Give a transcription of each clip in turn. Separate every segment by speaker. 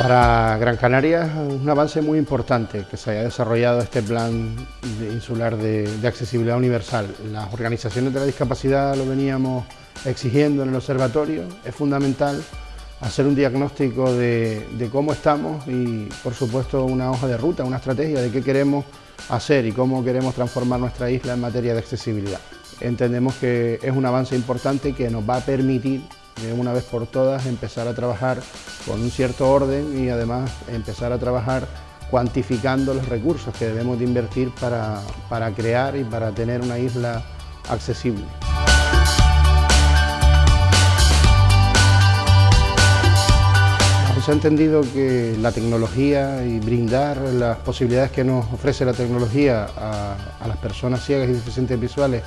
Speaker 1: Para Gran Canaria es un avance muy importante que se haya desarrollado este plan insular de, accesibilidad universal. Las organizaciones de la discapacidad lo veníamos exigiendo en el observatorio, es fundamental hacer un diagnóstico de, cómo estamos y por supuesto una hoja de ruta, una estrategia de qué queremos hacer y cómo queremos transformar nuestra isla en materia de accesibilidad. Entendemos que es un avance importante que nos va a permitir de una vez por todas empezar a trabajar con un cierto orden y además empezar a trabajar cuantificando los recursos que debemos de invertir para, para crear y para tener una isla accesible. Se ha entendido que la tecnología y brindar las posibilidades que nos ofrece la tecnología a, a las personas ciegas y deficientes visuales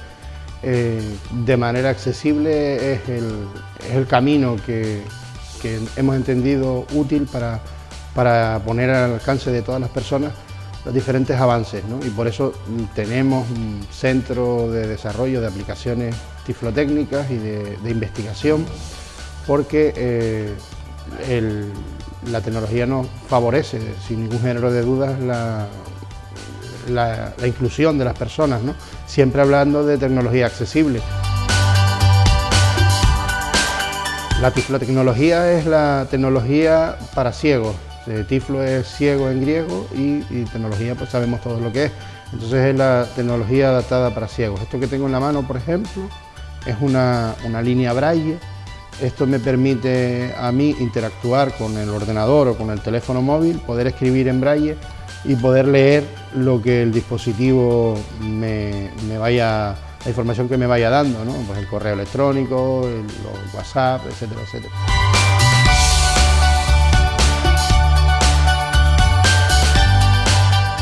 Speaker 1: eh, de manera accesible es el, camino que, hemos entendido útil para, para poner al alcance de todas las personas los diferentes avances y por eso tenemos un centro de desarrollo de aplicaciones tiflotécnicas y de, investigación porque eh, la tecnología nos favorece sin ningún género de dudas la, la, inclusión de las personas, siempre hablando de tecnología accesible. La tiflotecnología es la tecnología para ciegos. Eh, tiflo es ciego en griego y, tecnología pues sabemos todo lo que es. Entonces es la tecnología adaptada para ciegos. Esto que tengo en la mano, por ejemplo, es una, una línea braille. Esto me permite a mí interactuar con el ordenador o con el teléfono móvil, poder escribir en braille y poder leer lo que el dispositivo me, vaya, la información que me vaya dando, ¿no? pues el correo electrónico, el, WhatsApp, etcétera, etcétera.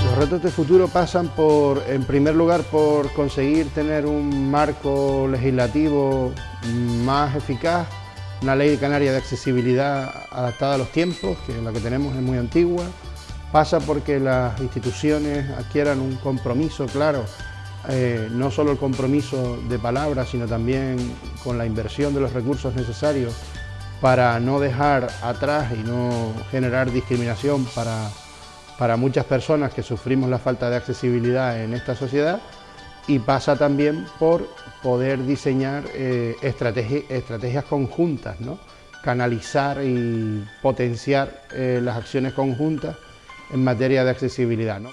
Speaker 1: Los retos de futuro pasan por, en primer lugar, por conseguir tener un marco legislativo más eficaz, una ley canaria de accesibilidad adaptada a los tiempos, que la que tenemos es muy antigua, pasa porque las instituciones adquieran un compromiso claro, eh, no solo el compromiso de palabras, sino también con la inversión de los recursos necesarios para no dejar atrás y no generar discriminación para, para muchas personas que sufrimos la falta de accesibilidad en esta sociedad y pasa también por poder diseñar eh, estrategias conjuntas, ¿no? canalizar y potenciar eh, las acciones conjuntas en materia de accesibilidad. ¿no?